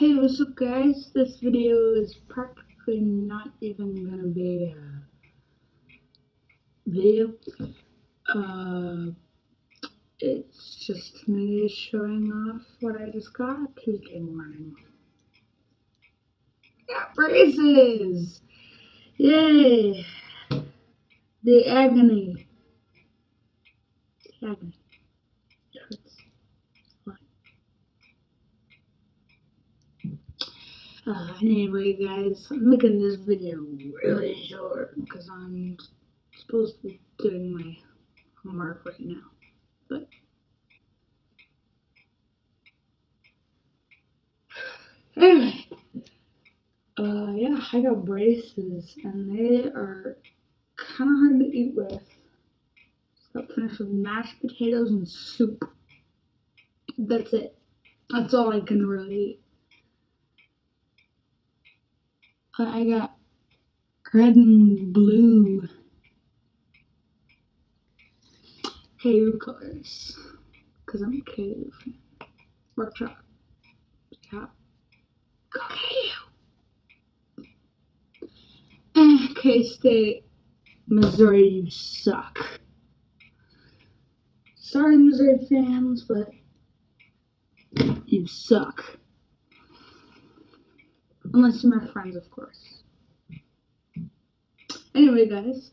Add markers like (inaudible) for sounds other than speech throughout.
Hey, what's up guys? This video is practically not even gonna be a video. Uh, it's just me showing off what I just got Tuesday morning. Got braces! Yay! The agony. The agony. It hurts. Uh, anyway, guys, I'm making this video really short because I'm supposed to be doing my homework right now. But (sighs) anyway, uh, yeah, I got braces and they are kind of hard to eat with. Got finished with mashed potatoes and soup. That's it. That's all I can really eat. I got red and blue cave colors because I'm a cave. Rock Chalk. Yeah. Go cave. Eh, K-State, Missouri, you suck. Sorry, Missouri fans, but you suck. Unless you're my friends, of course. Anyway, guys.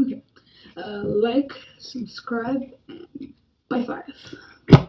Okay. Uh, like, subscribe, and bye five.